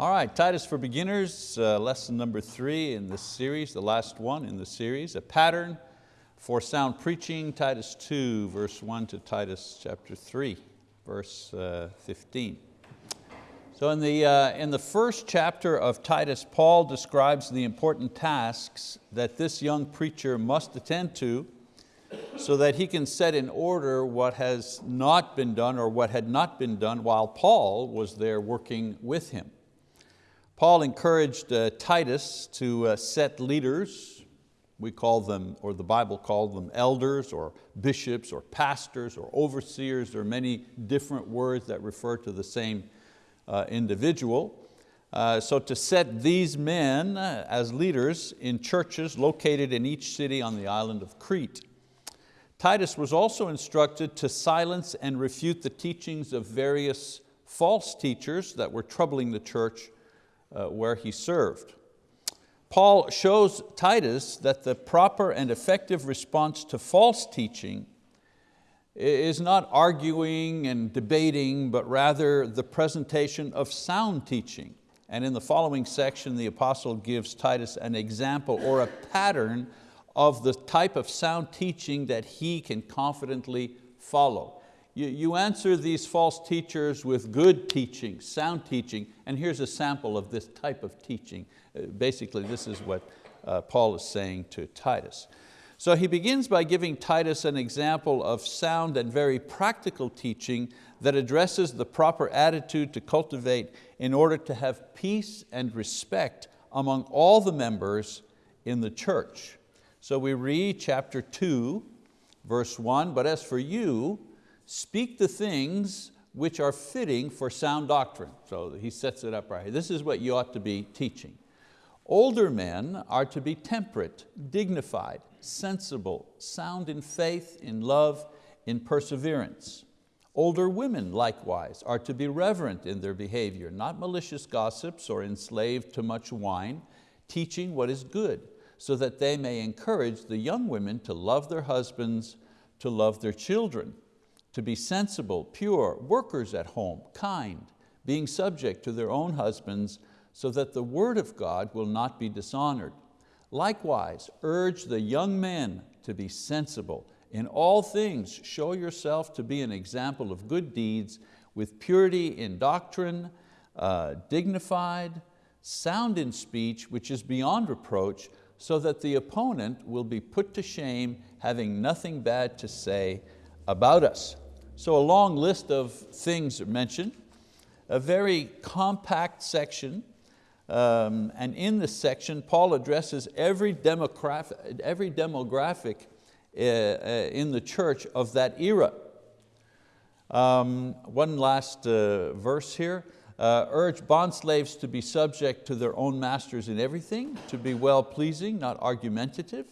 All right, Titus for Beginners, uh, lesson number three in this series, the last one in the series, a pattern for sound preaching, Titus 2, verse 1 to Titus chapter 3, verse uh, 15. So in the, uh, in the first chapter of Titus, Paul describes the important tasks that this young preacher must attend to so that he can set in order what has not been done or what had not been done while Paul was there working with him. Paul encouraged uh, Titus to uh, set leaders, we call them, or the Bible called them elders or bishops or pastors or overseers. There are many different words that refer to the same uh, individual. Uh, so to set these men uh, as leaders in churches located in each city on the island of Crete. Titus was also instructed to silence and refute the teachings of various false teachers that were troubling the church Uh, where he served. Paul shows Titus that the proper and effective response to false teaching is not arguing and debating, but rather the presentation of sound teaching. And in the following section, the apostle gives Titus an example or a pattern of the type of sound teaching that he can confidently follow. You, you answer these false teachers with good teaching, sound teaching, and here's a sample of this type of teaching. Uh, basically, this is what uh, Paul is saying to Titus. So he begins by giving Titus an example of sound and very practical teaching that addresses the proper attitude to cultivate in order to have peace and respect among all the members in the church. So we read chapter two, verse one, but as for you, speak the things which are fitting for sound doctrine. So he sets it up right here. This is what you ought to be teaching. Older men are to be temperate, dignified, sensible, sound in faith, in love, in perseverance. Older women likewise are to be reverent in their behavior, not malicious gossips or enslaved to much wine, teaching what is good, so that they may encourage the young women to love their husbands, to love their children, to be sensible, pure, workers at home, kind, being subject to their own husbands, so that the word of God will not be dishonored. Likewise, urge the young men to be sensible. In all things, show yourself to be an example of good deeds, with purity in doctrine, uh, dignified, sound in speech, which is beyond reproach, so that the opponent will be put to shame, having nothing bad to say about us. So a long list of things are mentioned, a very compact section, um, and in this section, Paul addresses every demographic, every demographic uh, uh, in the church of that era. Um, one last uh, verse here. Uh, urge bondslaves to be subject to their own masters in everything, to be well-pleasing, not argumentative,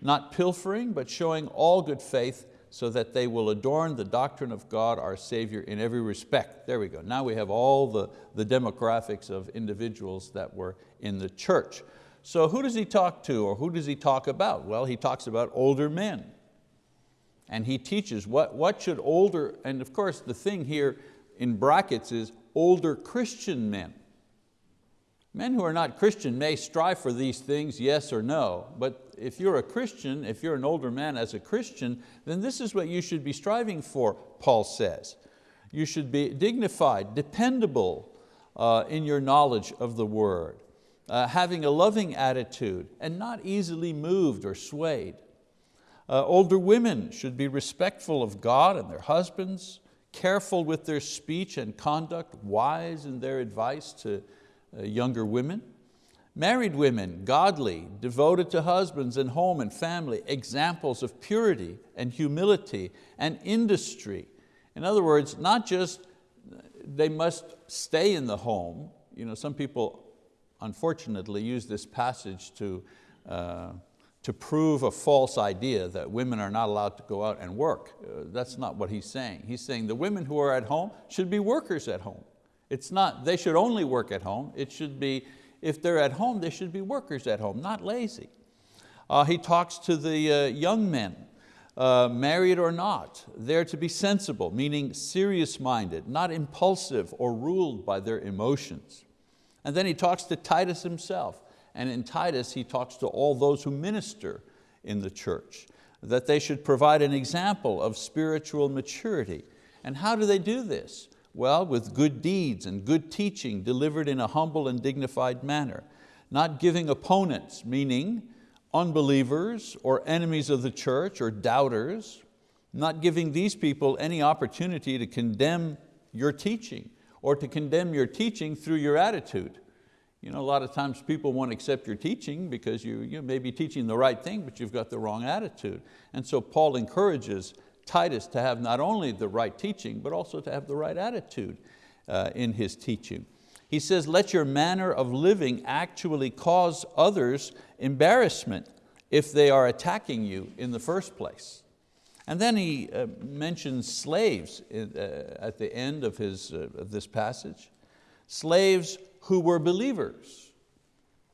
not pilfering, but showing all good faith, so that they will adorn the doctrine of God our Savior in every respect. There we go. Now we have all the, the demographics of individuals that were in the church. So who does he talk to or who does he talk about? Well, he talks about older men. And he teaches what, what should older, and of course the thing here in brackets is older Christian men. Men who are not Christian may strive for these things, yes or no, but if you're a Christian, if you're an older man as a Christian, then this is what you should be striving for, Paul says. You should be dignified, dependable uh, in your knowledge of the word, uh, having a loving attitude and not easily moved or swayed. Uh, older women should be respectful of God and their husbands, careful with their speech and conduct, wise in their advice to younger women. Married women, godly, devoted to husbands and home and family, examples of purity and humility and industry. In other words, not just they must stay in the home. You know, some people unfortunately use this passage to, uh, to prove a false idea that women are not allowed to go out and work. Uh, that's not what he's saying. He's saying the women who are at home should be workers at home. It's not, they should only work at home. It should be, if they're at home, they should be workers at home, not lazy. Uh, he talks to the uh, young men, uh, married or not. They're to be sensible, meaning serious-minded, not impulsive or ruled by their emotions. And then he talks to Titus himself. And in Titus, he talks to all those who minister in the church, that they should provide an example of spiritual maturity. And how do they do this? Well, with good deeds and good teaching delivered in a humble and dignified manner, not giving opponents, meaning unbelievers or enemies of the church or doubters, not giving these people any opportunity to condemn your teaching or to condemn your teaching through your attitude. You know, a lot of times people won't accept your teaching because you, you may be teaching the right thing, but you've got the wrong attitude. And so Paul encourages Titus to have not only the right teaching, but also to have the right attitude uh, in his teaching. He says, let your manner of living actually cause others embarrassment if they are attacking you in the first place. And then he uh, mentions slaves in, uh, at the end of, his, uh, of this passage. Slaves who were believers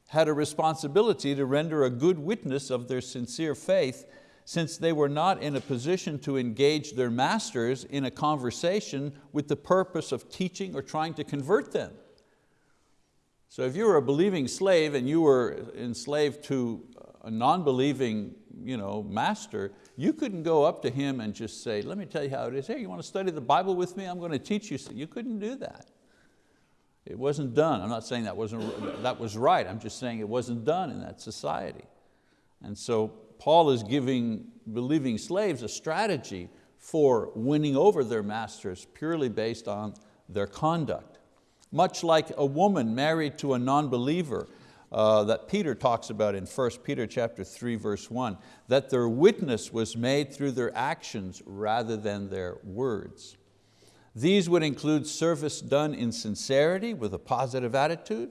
had a responsibility to render a good witness of their sincere faith since they were not in a position to engage their masters in a conversation with the purpose of teaching or trying to convert them. So if you were a believing slave and you were enslaved to a non-believing you know, master, you couldn't go up to him and just say, let me tell you how it is. Hey, you want to study the Bible with me? I'm going to teach you. You couldn't do that. It wasn't done. I'm not saying that, wasn't, that was right. I'm just saying it wasn't done in that society. And so Paul is giving believing slaves a strategy for winning over their masters purely based on their conduct. Much like a woman married to a non-believer uh, that Peter talks about in 1 Peter chapter 3 verse 1, that their witness was made through their actions rather than their words. These would include service done in sincerity with a positive attitude,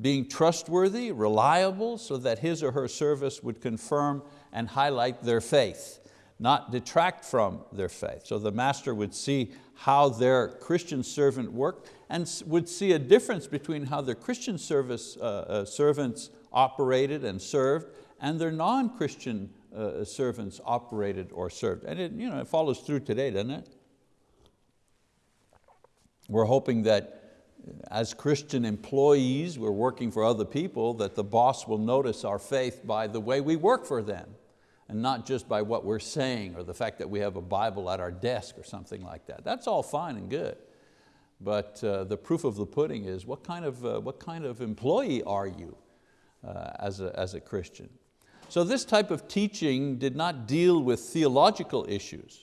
being trustworthy, reliable, so that his or her service would confirm and highlight their faith, not detract from their faith. So the master would see how their Christian servant worked and would see a difference between how their Christian service, uh, uh, servants operated and served and their non-Christian uh, servants operated or served. And it, you know, it follows through today, doesn't it? We're hoping that as Christian employees, we're working for other people, that the boss will notice our faith by the way we work for them and not just by what we're saying or the fact that we have a Bible at our desk or something like that. That's all fine and good. But uh, the proof of the pudding is what kind of, uh, what kind of employee are you uh, as, a, as a Christian? So this type of teaching did not deal with theological issues.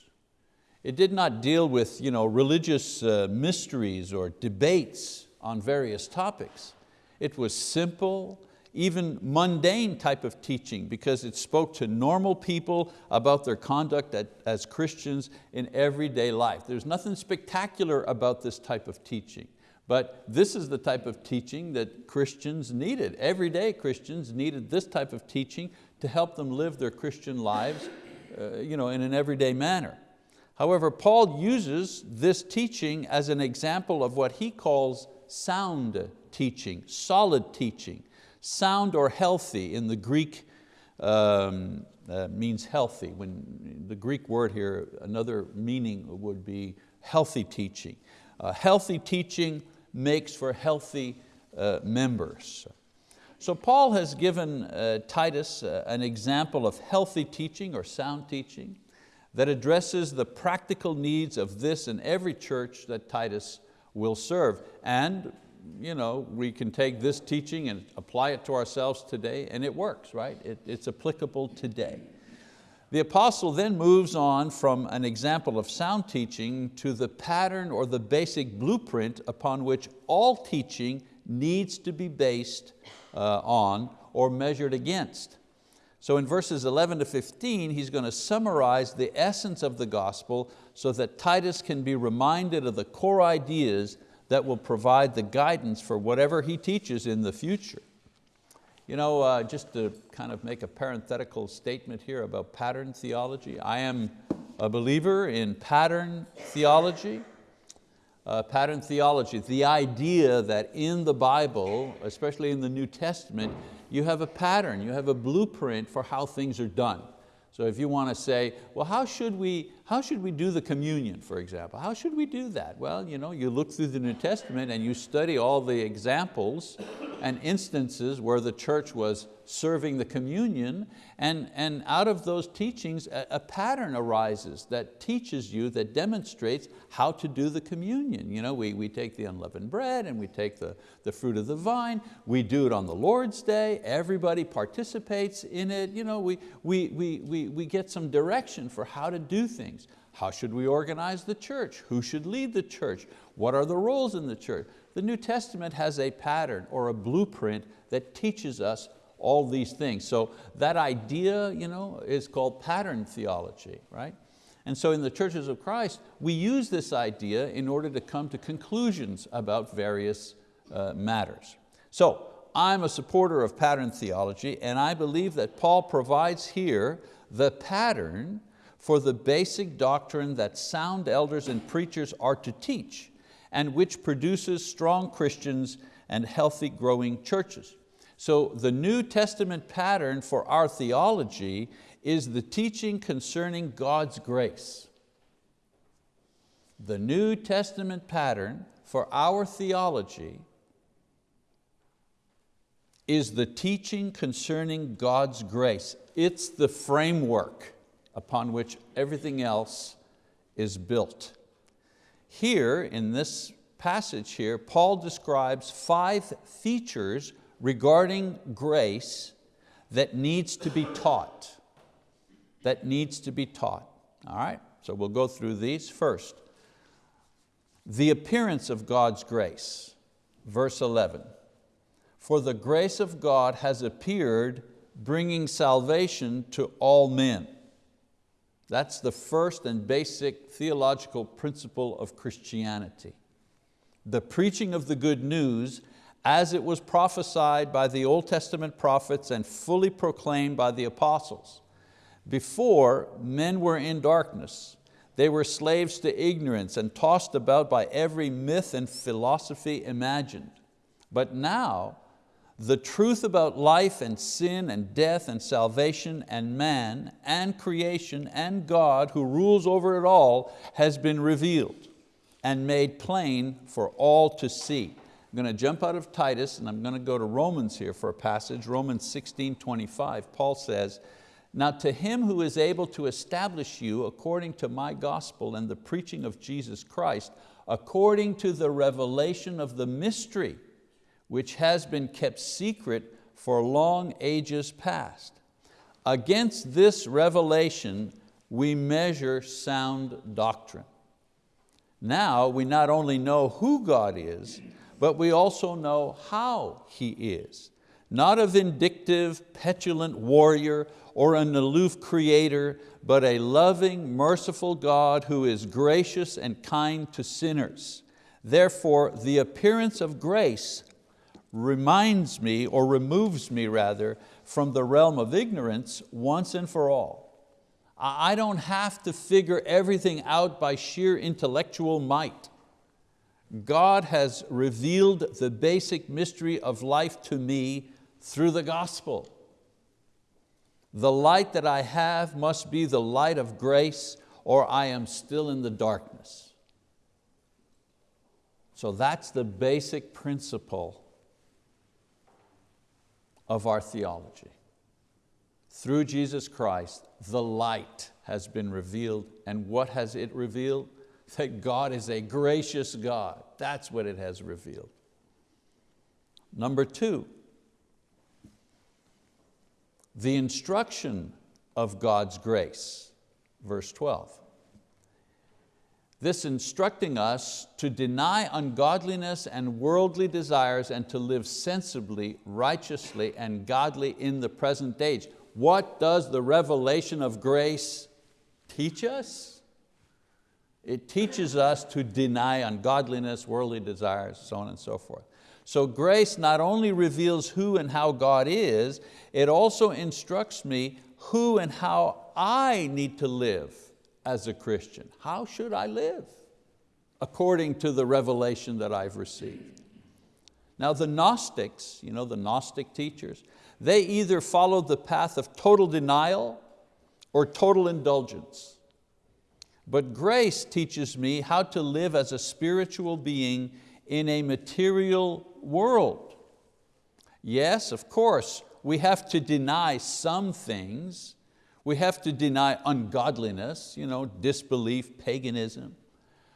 It did not deal with you know, religious uh, mysteries or debates on various topics. It was simple, even mundane type of teaching because it spoke to normal people about their conduct as Christians in everyday life. There's nothing spectacular about this type of teaching. But this is the type of teaching that Christians needed. Everyday Christians needed this type of teaching to help them live their Christian lives uh, you know, in an everyday manner. However, Paul uses this teaching as an example of what he calls sound teaching, solid teaching. Sound or healthy in the Greek um, uh, means healthy. When the Greek word here, another meaning would be healthy teaching. Uh, healthy teaching makes for healthy uh, members. So Paul has given uh, Titus uh, an example of healthy teaching or sound teaching that addresses the practical needs of this and every church that Titus will serve. And you know, we can take this teaching and apply it to ourselves today and it works, right? It, it's applicable today. The apostle then moves on from an example of sound teaching to the pattern or the basic blueprint upon which all teaching needs to be based uh, on or measured against. So in verses 11 to 15, he's going to summarize the essence of the gospel so that Titus can be reminded of the core ideas that will provide the guidance for whatever he teaches in the future. You know, uh, just to kind of make a parenthetical statement here about pattern theology, I am a believer in pattern theology. Uh, pattern theology, the idea that in the Bible, especially in the New Testament, you have a pattern, you have a blueprint for how things are done. So if you want to say, well, how should we, how should we do the communion, for example? How should we do that? Well, you, know, you look through the New Testament and you study all the examples and instances where the church was serving the communion and, and out of those teachings a, a, pattern arises that teaches you, that demonstrates how to do the communion. You know, we, we take the unleavened bread and we take the, the fruit of the vine, we do it on the Lord's day, everybody participates in it, you know, we, we, we, we, we get some direction for how to do things. How should we organize the church? Who should lead the church? What are the roles in the church? The New Testament has a pattern or a blueprint that teaches us all these things. So that idea you know, is called pattern theology, right? And so in the churches of Christ, we use this idea in order to come to conclusions about various uh, matters. So I'm a supporter of pattern theology and I believe that Paul provides here the pattern for the basic doctrine that sound elders and preachers are to teach and which produces strong Christians and healthy growing churches. So the New Testament pattern for our theology is the teaching concerning God's grace. The New Testament pattern for our theology is the teaching concerning God's grace. It's the framework upon which everything else is built. Here in this passage here, Paul describes five features regarding grace that needs to be taught, that needs to be taught. All right, so we'll go through these. First, the appearance of God's grace, verse 11. For the grace of God has appeared bringing salvation to all men. That's the first and basic theological principle of Christianity. The preaching of the good news as it was prophesied by the Old Testament prophets and fully proclaimed by the apostles. Before, men were in darkness. They were slaves to ignorance and tossed about by every myth and philosophy imagined. But now, the truth about life and sin and death and salvation and man and creation and God who rules over it all has been revealed and made plain for all to see. I'm going to jump out of Titus and I'm going to go to Romans here for a passage, Romans 16, 25. Paul says, now to him who is able to establish you according to my gospel and the preaching of Jesus Christ, according to the revelation of the mystery, which has been kept secret for long ages past. Against this revelation, we measure sound doctrine. Now we not only know who God is, but we also know how He is. Not a vindictive, petulant warrior or an aloof creator, but a loving, merciful God who is gracious and kind to sinners. Therefore, the appearance of grace reminds me, or removes me rather, from the realm of ignorance once and for all. I don't have to figure everything out by sheer intellectual might. God has revealed the basic mystery of life to me through the gospel. The light that I have must be the light of grace or I am still in the darkness. So that's the basic principle of our theology. Through Jesus Christ, the light has been revealed and what has it revealed? that God is a gracious God. That's what it has revealed. Number two, the instruction of God's grace, verse 12. This instructing us to deny ungodliness and worldly desires and to live sensibly, righteously, and godly in the present age. What does the revelation of grace teach us? It teaches us to deny ungodliness, worldly desires, so on and so forth. So grace not only reveals who and how God is, it also instructs me who and how I need to live as a Christian. How should I live? According to the revelation that I've received. Now the Gnostics, you know, the Gnostic teachers, they either followed the path of total denial or total indulgence. but grace teaches me how to live as a spiritual being in a material world. Yes, of course, we have to deny some things. We have to deny ungodliness, you know, disbelief, paganism.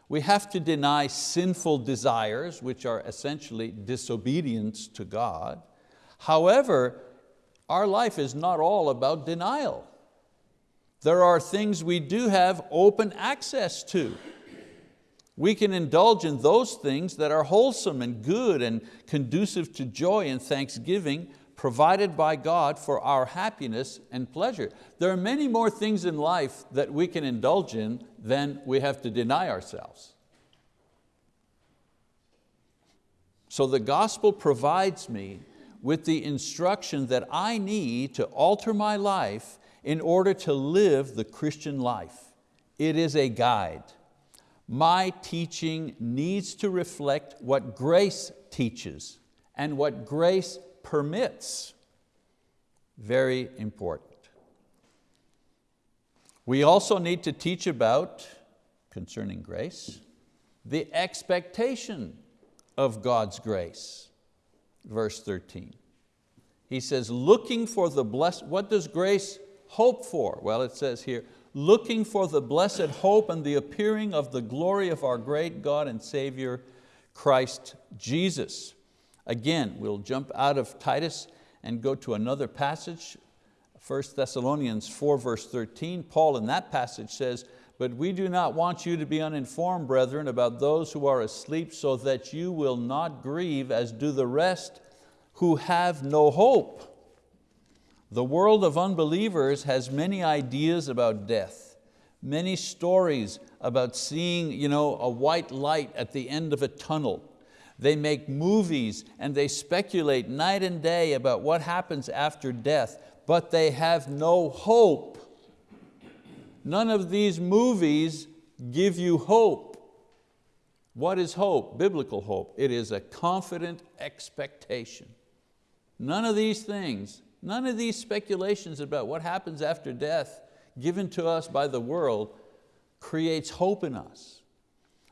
We have to deny sinful desires, which are essentially disobedience to God. However, our life is not all about denial. There are things we do have open access to. We can indulge in those things that are wholesome and good and conducive to joy and thanksgiving provided by God for our happiness and pleasure. There are many more things in life that we can indulge in than we have to deny ourselves. So the gospel provides me with the instruction that I need to alter my life in order to live the Christian life. It is a guide my teaching needs to reflect what grace teaches and what grace permits. Very important. We also need to teach about, concerning grace, the expectation of God's grace. Verse 13. He says, looking for the blessed, what does grace hope for? Well, it says here, looking for the blessed hope and the appearing of the glory of our great God and Savior, Christ Jesus. Again, we'll jump out of Titus and go to another passage, 1 Thessalonians 4 verse 13. Paul in that passage says, but we do not want you to be uninformed, brethren, about those who are asleep so that you will not grieve as do the rest who have no hope. The world of unbelievers has many ideas about death, many stories about seeing you know, a white light at the end of a tunnel. They make movies and they speculate night and day about what happens after death, but they have no hope. None of these movies give you hope. What is hope? Biblical hope. It is a confident expectation. None of these things None of these speculations about what happens after death given to us by the world creates hope in us.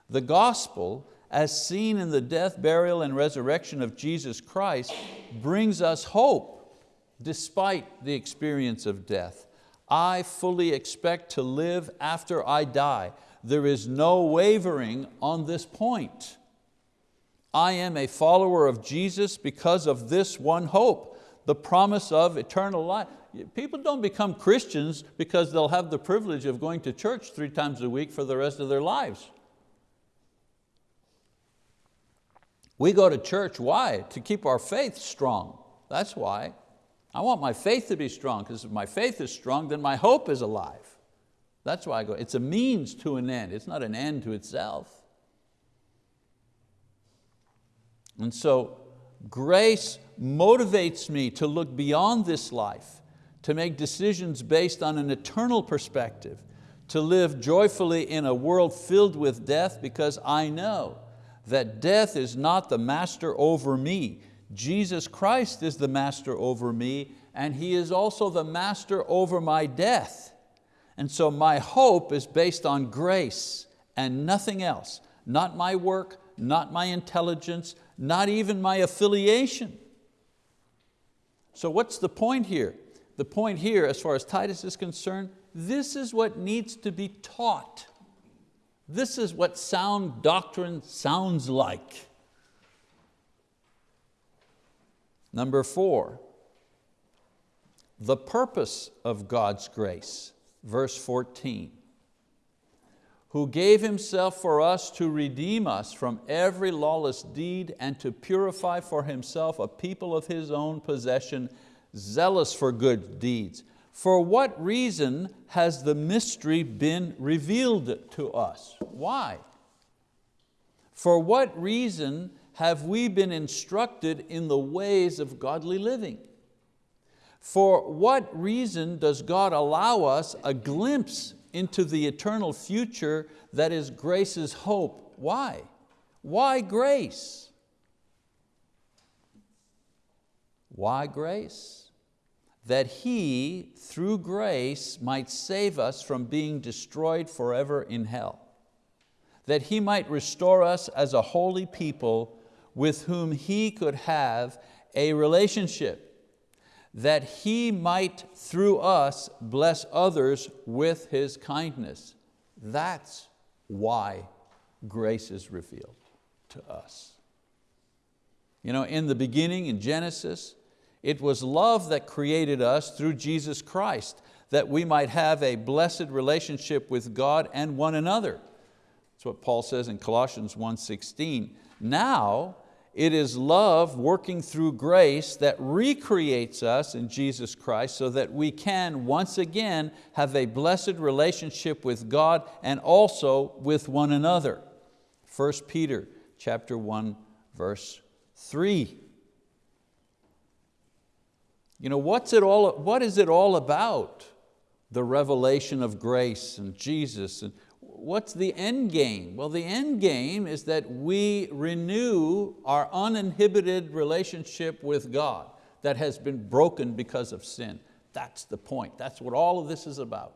The gospel, as seen in the death, burial, and resurrection of Jesus Christ, brings us hope despite the experience of death. I fully expect to live after I die. There is no wavering on this point. I am a follower of Jesus because of this one hope the promise of eternal life. People don't become Christians because they'll have the privilege of going to church three times a week for the rest of their lives. We go to church, why? To keep our faith strong. That's why. I want my faith to be strong because if my faith is strong, then my hope is alive. That's why I go. It's a means to an end. It's not an end to itself. And so grace motivates me to look beyond this life, to make decisions based on an eternal perspective, to live joyfully in a world filled with death because I know that death is not the master over me. Jesus Christ is the master over me and He is also the master over my death. And so my hope is based on grace and nothing else, not my work, not my intelligence, not even my affiliation. So what's the point here? The point here, as far as Titus is concerned, this is what needs to be taught. This is what sound doctrine sounds like. Number four, the purpose of God's grace, verse 14 who gave Himself for us to redeem us from every lawless deed and to purify for Himself a people of His own possession, zealous for good deeds. For what reason has the mystery been revealed to us? Why? For what reason have we been instructed in the ways of godly living? For what reason does God allow us a glimpse into the eternal future that is grace's hope. Why? Why grace? Why grace? That He, through grace, might save us from being destroyed forever in hell, that He might restore us as a holy people with whom He could have a relationship, that He might through us bless others with His kindness. That's why grace is revealed to us. You know, in the beginning, in Genesis, it was love that created us through Jesus Christ, that we might have a blessed relationship with God and one another. That's what Paul says in Colossians 1.16. Now, it is love working through grace that recreates us in Jesus Christ so that we can once again have a blessed relationship with God and also with one another. 1 Peter chapter 1, verse 3. You know, what's it all, what is it all about? The revelation of grace and Jesus. And what's the end game? Well, the end game is that we renew our uninhibited relationship with God that has been broken because of sin. That's the point. That's what all of this is about.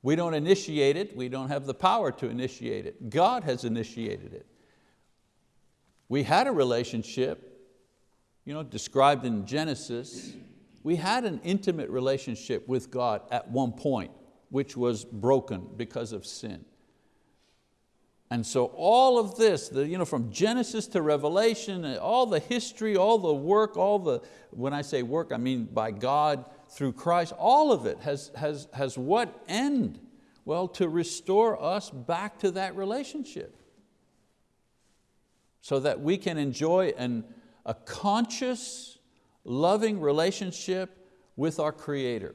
We don't initiate it. We don't have the power to initiate it. God has initiated it. We had a relationship you know, described in Genesis we had an intimate relationship with God at one point, which was broken because of sin. And so all of this, the, you know, from Genesis to Revelation, all the history, all the work, all the, when I say work, I mean by God through Christ, all of it has, has, has what end? Well, to restore us back to that relationship so that we can enjoy an, a conscious, loving relationship with our Creator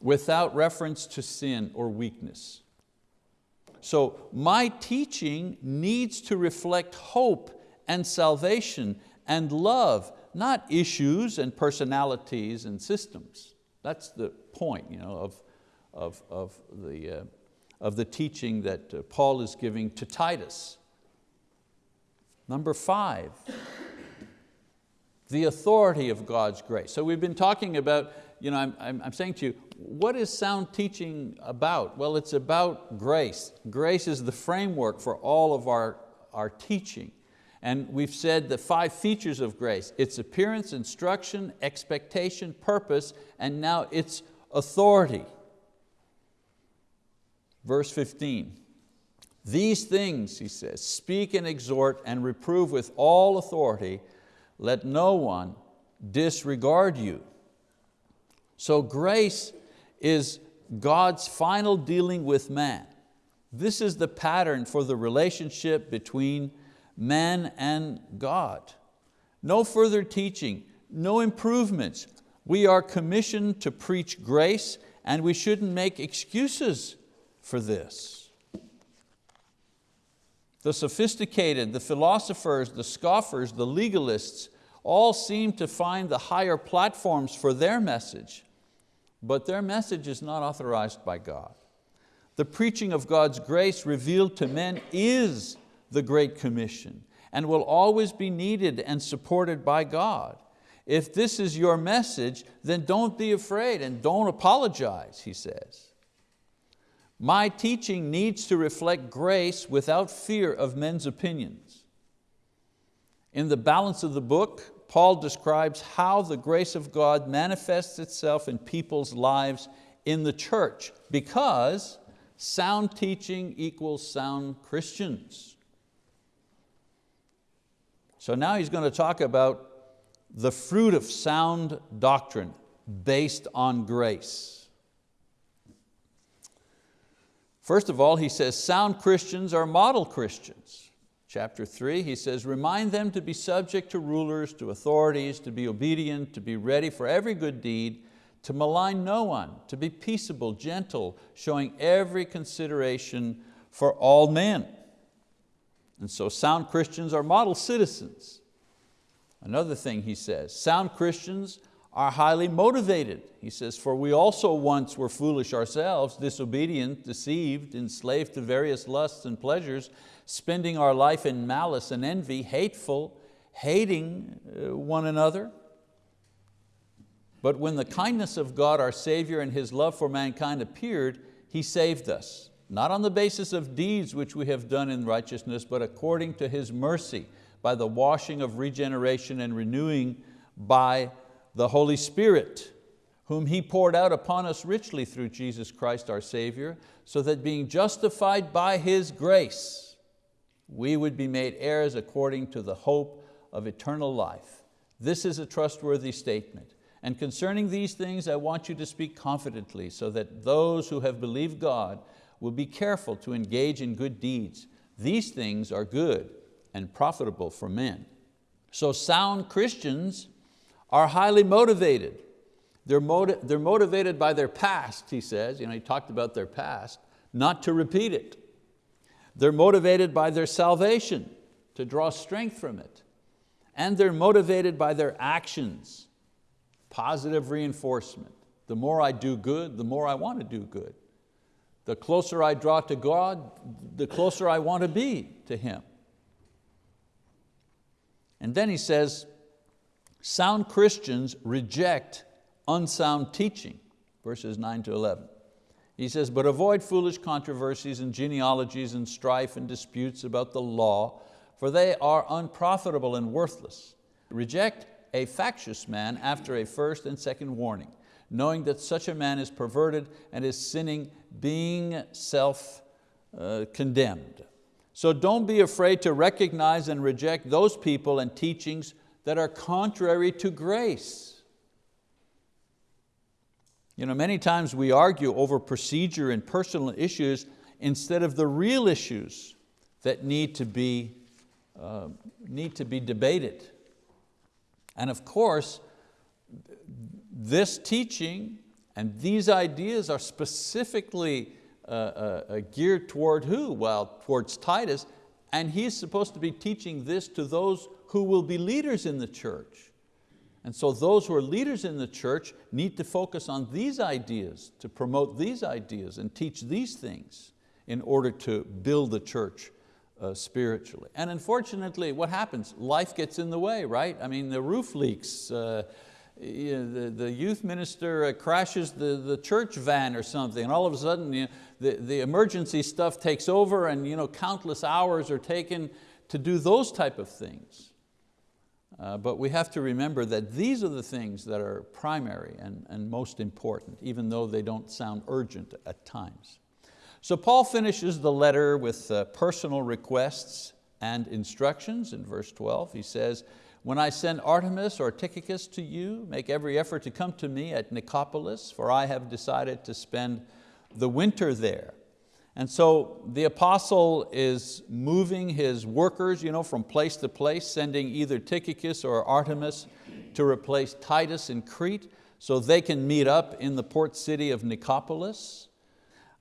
without reference to sin or weakness. So my teaching needs to reflect hope and salvation and love, not issues and personalities and systems. That's the point you know, of, of, of, the, uh, of the teaching that uh, Paul is giving to Titus. Number five, the authority of God's grace. So we've been talking about, you know, I'm, I'm, I'm saying to you, what is sound teaching about? Well, it's about grace. Grace is the framework for all of our, our teaching. And we've said the five features of grace, its appearance, instruction, expectation, purpose, and now its authority. Verse 15, these things, he says, speak and exhort and reprove with all authority, let no one disregard you. So grace is God's final dealing with man. This is the pattern for the relationship between man and God. No further teaching, no improvements. We are commissioned to preach grace and we shouldn't make excuses for this. The sophisticated, the philosophers, the scoffers, the legalists, all seem to find the higher platforms for their message, but their message is not authorized by God. The preaching of God's grace revealed to men is the Great Commission and will always be needed and supported by God. If this is your message, then don't be afraid and don't apologize, he says. My teaching needs to reflect grace without fear of men's opinions. In the balance of the book, Paul describes how the grace of God manifests itself in people's lives in the church because sound teaching equals sound Christians. So now he's going to talk about the fruit of sound doctrine based on grace. First of all, he says sound Christians are model Christians. Chapter three, he says, remind them to be subject to rulers, to authorities, to be obedient, to be ready for every good deed, to malign no one, to be peaceable, gentle, showing every consideration for all men. And so sound Christians are model citizens. Another thing he says, sound Christians are highly motivated. He says, for we also once were foolish ourselves, disobedient, deceived, enslaved to various lusts and pleasures, spending our life in malice and envy, hateful, hating uh, one another. But when the kindness of God our Savior and His love for mankind appeared, He saved us, not on the basis of deeds which we have done in righteousness, but according to His mercy, by the washing of regeneration and renewing by the Holy Spirit, whom He poured out upon us richly through Jesus Christ our Savior, so that being justified by His grace, we would be made heirs according to the hope of eternal life. This is a trustworthy statement. And concerning these things, I want you to speak confidently so that those who have believed God will be careful to engage in good deeds. These things are good and profitable for men. So sound Christians are highly motivated. They're, they're motivated by their past, he says, you know, he talked about their past, not to repeat it. They're motivated by their salvation, to draw strength from it. And they're motivated by their actions, positive reinforcement. The more I do good, the more I want to do good. The closer I draw to God, the closer I want to be to Him. And then he says, sound Christians reject unsound teaching, verses nine to 11. He says, but avoid foolish controversies and genealogies and strife and disputes about the law, for they are unprofitable and worthless. Reject a factious man after a first and second warning, knowing that such a man is perverted and is sinning, being self-condemned. Uh, so don't be afraid to recognize and reject those people and teachings that are contrary to grace. You know, many times we argue over procedure and personal issues instead of the real issues that need to be, uh, need to be debated. And of course, this teaching and these ideas are specifically uh, uh, uh, geared toward who? Well, towards Titus, and he's supposed to be teaching this to those who will be leaders in the church. And so those who are leaders in the church need to focus on these ideas, to promote these ideas and teach these things in order to build the church uh, spiritually. And unfortunately, what happens? Life gets in the way, right? I mean, the roof leaks, uh, you know, the, the youth minister uh, crashes the, the church van or something, and all of a sudden you know, the, the emergency stuff takes over and you know, countless hours are taken to do those type of things. Uh, but we have to remember that these are the things that are primary and, and most important, even though they don't sound urgent at times. So Paul finishes the letter with uh, personal requests and instructions in verse 12. He says, when I send Artemas or Tychicus to you, make every effort to come to me at Nicopolis, for I have decided to spend the winter there. And so the apostle is moving his workers you know, from place to place, sending either Tychicus or Artemas to replace Titus in Crete so they can meet up in the port city of Nicopolis.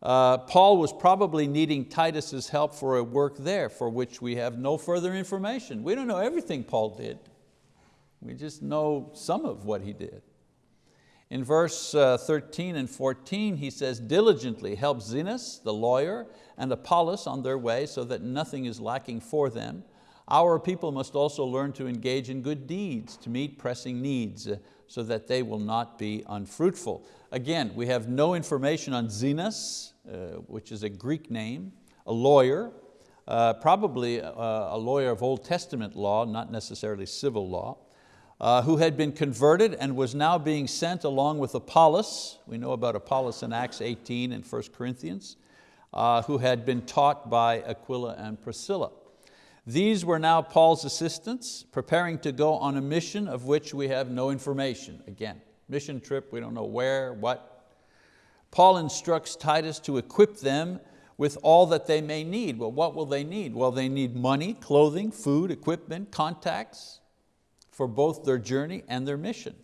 Uh, Paul was probably needing Titus's help for a work there for which we have no further information. We don't know everything Paul did. We just know some of what he did. In verse uh, 13 and 14, he says, diligently help Zenas, the lawyer, and Apollos on their way so that nothing is lacking for them. Our people must also learn to engage in good deeds, to meet pressing needs, so that they will not be unfruitful. Again, we have no information on Zenas, uh, which is a Greek name, a lawyer, uh, probably a, uh, a, lawyer of Old Testament law, not necessarily civil law, uh, who had been converted and was now being sent along with Apollos. We know about Apollos in Acts 18 and 1 Corinthians, uh, who had been taught by Aquila and Priscilla. These were now Paul's assistants, preparing to go on a mission of which we have no information. Again, mission trip, we don't know where, what, Paul instructs Titus to equip them with all that they may need. Well, what will they need? Well, they need money, clothing, food, equipment, contacts for both their journey and their mission.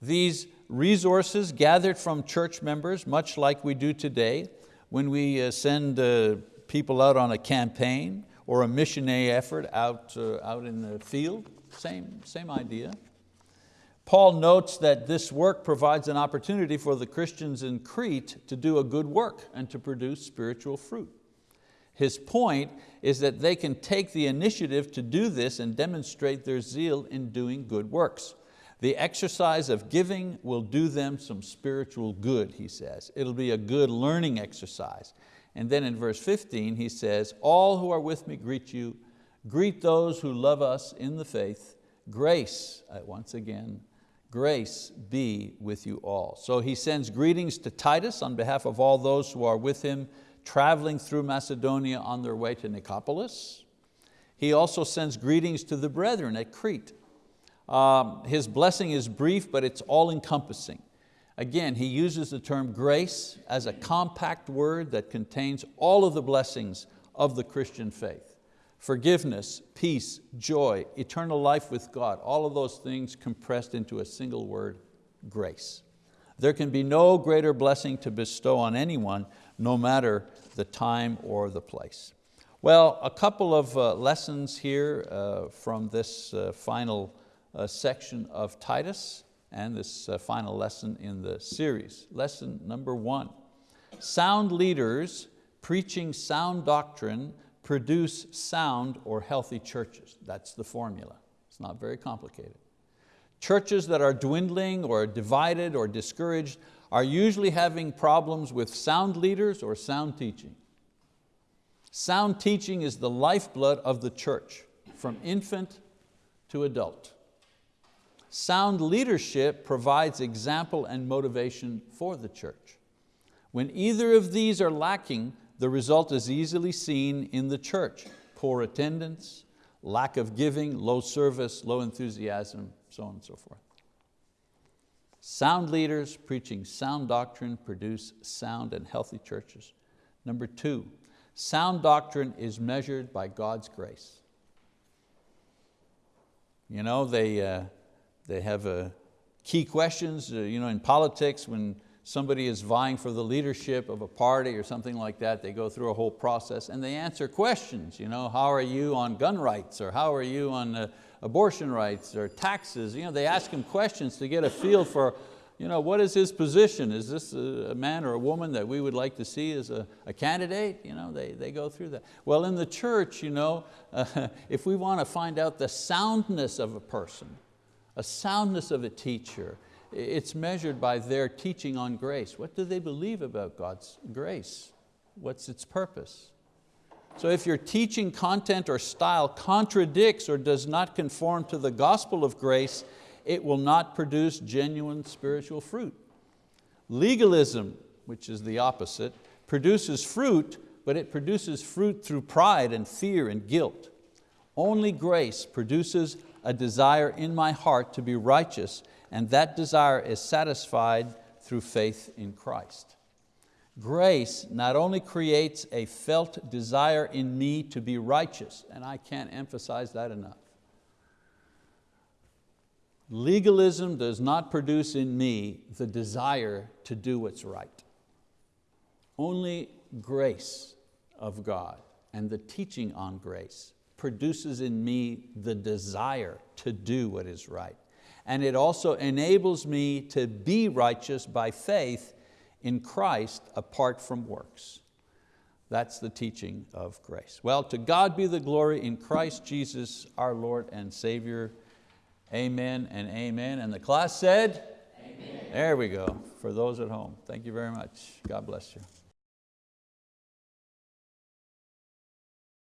These resources gathered from church members, much like we do today, when we uh, send uh, people out on a campaign or a missionary effort out, uh, out in the field, same, same idea. Paul notes that this work provides an opportunity for the Christians in Crete to do a good work and to produce spiritual fruit. His point is that they can take the initiative to do this and demonstrate their zeal in doing good works. The exercise of giving will do them some spiritual good, he says. It'll be a good learning exercise. And then in verse 15 he says, all who are with me greet you. Greet those who love us in the faith. Grace, uh, once again, grace be with you all. So he sends greetings to Titus on behalf of all those who are with him traveling through Macedonia on their way to Nicopolis. He also sends greetings to the brethren at Crete um, his blessing is brief, but it's all encompassing. Again, he uses the term grace as a compact word that contains all of the blessings of the Christian faith. Forgiveness, peace, joy, eternal life with God, all of those things compressed into a single word, grace. There can be no greater blessing to bestow on anyone, no matter the time or the place. Well, a couple of uh, lessons here uh, from this uh, final uh, section of Titus and this uh, final lesson in the series. Lesson number one, sound leaders preaching sound doctrine produce sound or healthy churches. That's the formula. It's not very complicated. Churches that are dwindling or divided or discouraged are usually having problems with sound leaders or sound teaching. Sound teaching is the lifeblood of the church, from infant to adult. Sound leadership provides example and motivation for the church. When either of these are lacking, the result is easily seen in the church. Poor attendance, lack of giving, low service, low enthusiasm, so on and so forth. Sound leaders preaching sound doctrine produce sound and healthy churches. Number two, sound doctrine is measured by God's grace. You know, they, uh, they have uh, key questions uh, you know, in politics when somebody is vying for the leadership of a party or something like that, they go through a whole process and they answer questions. You know, how are you on gun rights or how are you on uh, abortion rights or taxes? You know, they ask him questions to get a feel for you know, what is his position? Is this a man or a woman that we would like to see as a, a candidate? You know, they, they go through that. Well, in the church, you know, uh, if we want to find out the soundness of a person, a soundness of a teacher. It's measured by their teaching on grace. What do they believe about God's grace? What's its purpose? So if your teaching content or style contradicts or does not conform to the gospel of grace, it will not produce genuine spiritual fruit. Legalism, which is the opposite, produces fruit, but it produces fruit through pride and fear and guilt. Only grace produces a desire in my heart to be righteous, and that desire is satisfied through faith in Christ. Grace not only creates a felt desire in me to be righteous, and I can't emphasize that enough. Legalism does not produce in me the desire to do what's right. Only grace of God and the teaching on grace produces in me the desire to do what is right. And it also enables me to be righteous by faith in Christ apart from works. That's the teaching of grace. Well, to God be the glory in Christ Jesus, our Lord and Savior. Amen and amen. And the class said? Amen. There we go, for those at home. Thank you very much. God bless you.